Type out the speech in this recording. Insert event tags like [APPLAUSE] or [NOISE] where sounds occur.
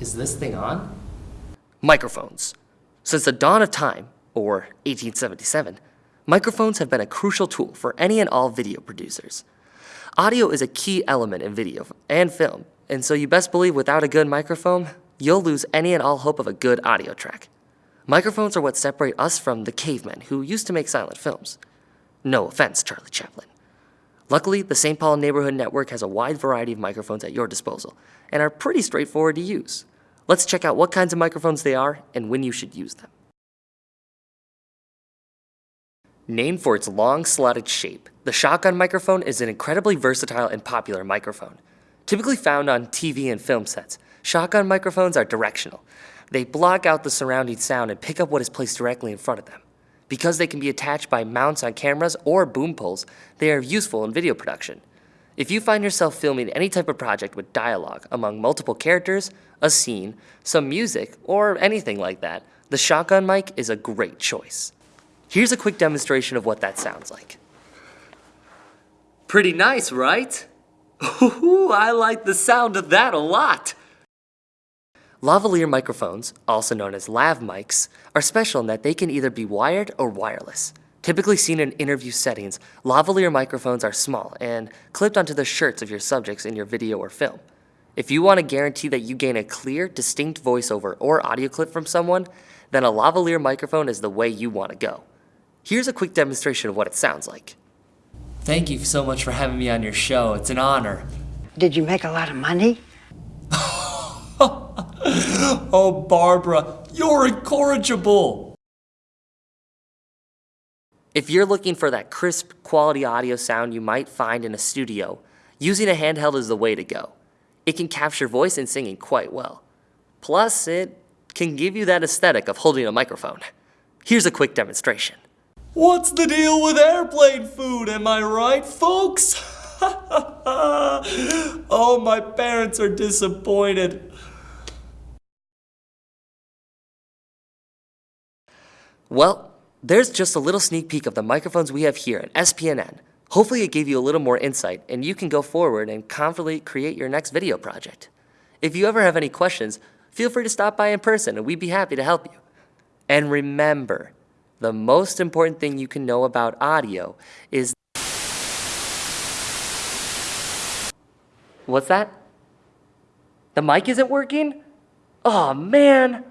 Is this thing on? Microphones. Since the dawn of time, or 1877, microphones have been a crucial tool for any and all video producers. Audio is a key element in video and film, and so you best believe without a good microphone, you'll lose any and all hope of a good audio track. Microphones are what separate us from the cavemen who used to make silent films. No offense, Charlie Chaplin. Luckily, the St. Paul Neighborhood Network has a wide variety of microphones at your disposal and are pretty straightforward to use. Let's check out what kinds of microphones they are and when you should use them. Named for its long slotted shape, the shotgun microphone is an incredibly versatile and popular microphone. Typically found on TV and film sets, shotgun microphones are directional. They block out the surrounding sound and pick up what is placed directly in front of them. Because they can be attached by mounts on cameras or boom poles, they are useful in video production. If you find yourself filming any type of project with dialogue among multiple characters, a scene, some music, or anything like that, the shotgun mic is a great choice. Here's a quick demonstration of what that sounds like. Pretty nice, right? Ooh, I like the sound of that a lot. Lavalier microphones, also known as lav mics, are special in that they can either be wired or wireless. Typically seen in interview settings, lavalier microphones are small and clipped onto the shirts of your subjects in your video or film. If you want to guarantee that you gain a clear, distinct voiceover or audio clip from someone, then a lavalier microphone is the way you want to go. Here's a quick demonstration of what it sounds like. Thank you so much for having me on your show. It's an honor. Did you make a lot of money? [LAUGHS] Oh, Barbara, you're incorrigible. If you're looking for that crisp, quality audio sound you might find in a studio, using a handheld is the way to go. It can capture voice and singing quite well. Plus, it can give you that aesthetic of holding a microphone. Here's a quick demonstration. What's the deal with airplane food, am I right, folks? [LAUGHS] oh, my parents are disappointed. Well, there's just a little sneak peek of the microphones we have here at SPNN. Hopefully it gave you a little more insight and you can go forward and confidently create your next video project. If you ever have any questions, feel free to stop by in person and we'd be happy to help you. And remember, the most important thing you can know about audio is What's that? The mic isn't working? Oh man!